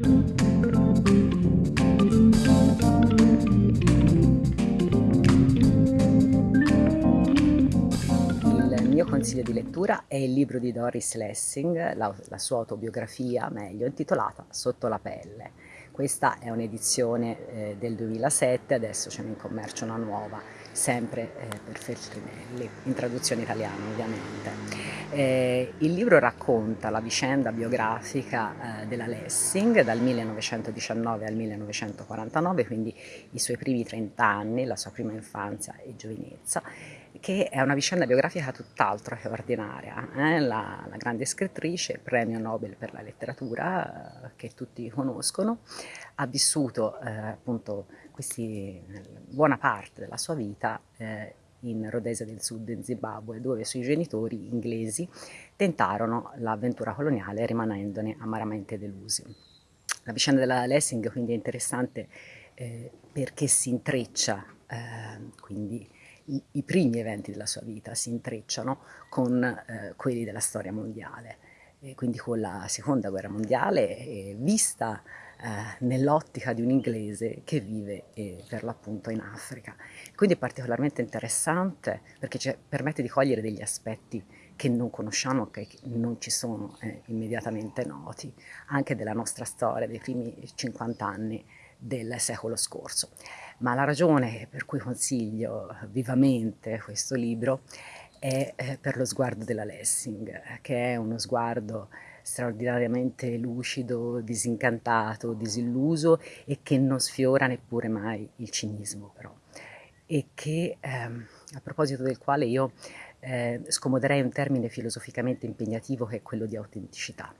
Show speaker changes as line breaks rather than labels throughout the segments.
Il mio consiglio di lettura è il libro di Doris Lessing, la, la sua autobiografia meglio, intitolata Sotto la pelle. Questa è un'edizione eh, del 2007, adesso c'è in commercio una nuova, sempre eh, per Feltrinelli, in traduzione italiana ovviamente. Eh, il libro racconta la vicenda biografica eh, della Lessing dal 1919 al 1949, quindi i suoi primi 30 anni, la sua prima infanzia e giovinezza, che è una vicenda biografica tutt'altro che ordinaria. Eh? La, la, grande scrittrice, premio Nobel per la letteratura, eh, che tutti conoscono, ha vissuto eh, appunto questi, buona parte della sua vita eh, in Rhodesia del Sud, in Zimbabwe, dove i suoi genitori inglesi tentarono l'avventura coloniale rimanendone amaramente delusi. La vicenda della Lessing quindi è interessante eh, perché si intreccia eh, quindi i, i, primi eventi della sua vita si intrecciano con eh, quelli della storia mondiale, quindi con la seconda guerra mondiale vista eh, nell'ottica di un inglese che vive eh, per l'appunto in Africa. Quindi è particolarmente interessante perché permette di cogliere degli aspetti che non conosciamo, che non ci sono eh, immediatamente noti, anche della nostra storia, dei primi 50 anni del secolo scorso. Ma la ragione per cui consiglio vivamente questo libro è eh, per lo sguardo della Lessing, che è uno sguardo straordinariamente lucido, disincantato, disilluso e che non sfiora neppure mai il cinismo però. E che ehm, a proposito del quale io eh, scomoderei un termine filosoficamente impegnativo che è quello di autenticità.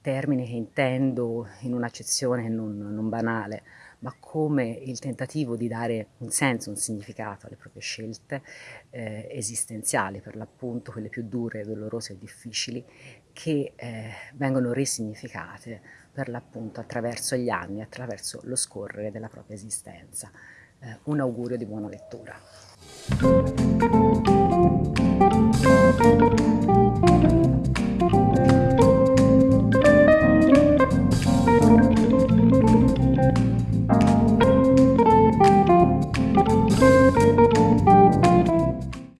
Termine che intendo in un'accezione non, non banale, ma come il tentativo di dare un senso, un significato alle proprie scelte eh, esistenziali, per l'appunto quelle più dure, dolorose e difficili, che eh, vengono risignificate per l'appunto attraverso gli anni, attraverso lo scorrere della propria esistenza. Eh, un augurio di buona lettura.